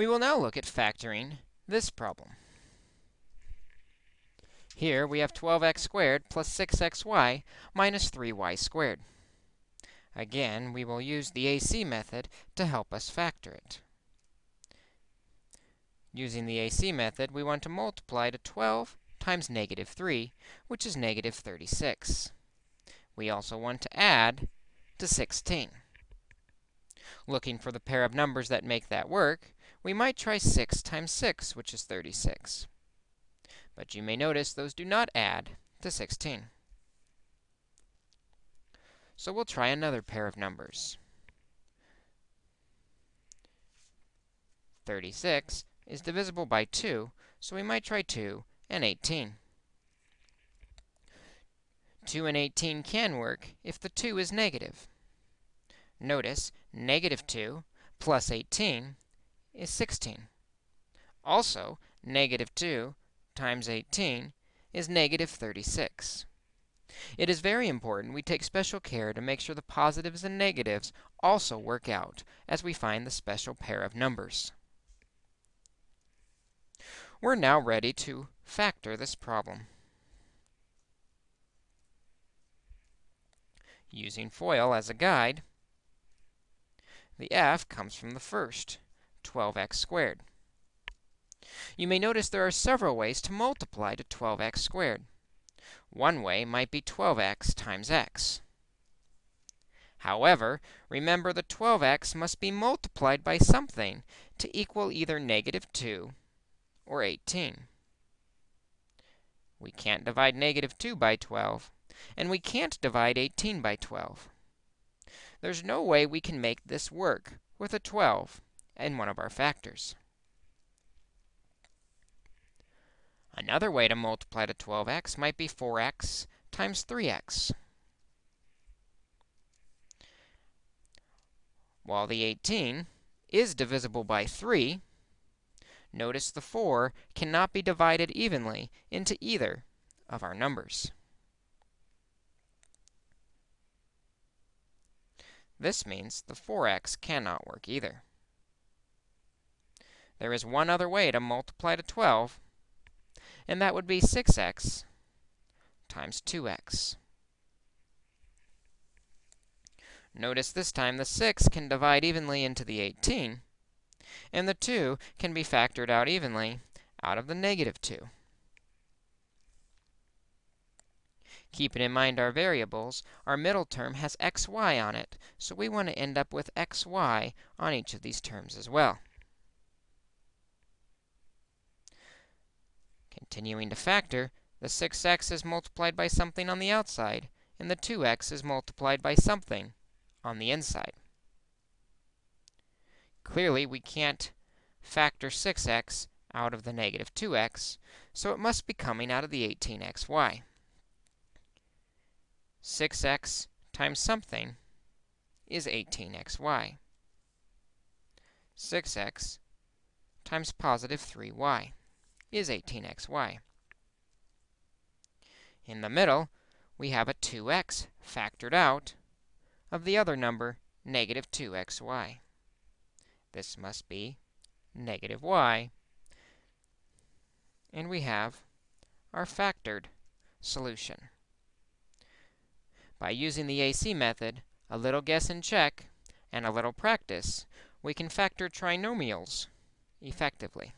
We will now look at factoring this problem. Here we have 12x squared plus 6xy minus 3y squared. Again, we will use the AC method to help us factor it. Using the AC method, we want to multiply to 12 times negative 3, which is negative 36. We also want to add to 16. Looking for the pair of numbers that make that work, we might try 6 times 6, which is 36. But you may notice those do not add to 16. So we'll try another pair of numbers. 36 is divisible by 2, so we might try 2 and 18. 2 and 18 can work if the 2 is negative. Notice, negative 2 plus 18 is 16. Also, negative 2 times 18 is negative 36. It is very important we take special care to make sure the positives and negatives also work out as we find the special pair of numbers. We're now ready to factor this problem. Using FOIL as a guide, the f comes from the first, 12x squared. You may notice there are several ways to multiply to 12x squared. One way might be 12x times x. However, remember the 12x must be multiplied by something to equal either negative 2 or 18. We can't divide negative 2 by 12, and we can't divide 18 by 12. There's no way we can make this work with a 12 in one of our factors. Another way to multiply to 12x might be 4x times 3x. While the 18 is divisible by 3, notice the 4 cannot be divided evenly into either of our numbers. This means the 4x cannot work either. There is one other way to multiply to 12, and that would be 6x times 2x. Notice this time the 6 can divide evenly into the 18, and the 2 can be factored out evenly out of the negative 2. Keeping in mind our variables, our middle term has xy on it, so we want to end up with xy on each of these terms as well. Continuing to factor, the 6x is multiplied by something on the outside, and the 2x is multiplied by something on the inside. Clearly, we can't factor 6x out of the negative 2x, so it must be coming out of the 18xy. 6x times something is 18xy. 6x times positive 3y is 18xy. In the middle, we have a 2x factored out of the other number, negative 2xy. This must be negative y. And we have our factored solution. By using the AC method, a little guess and check, and a little practice, we can factor trinomials effectively.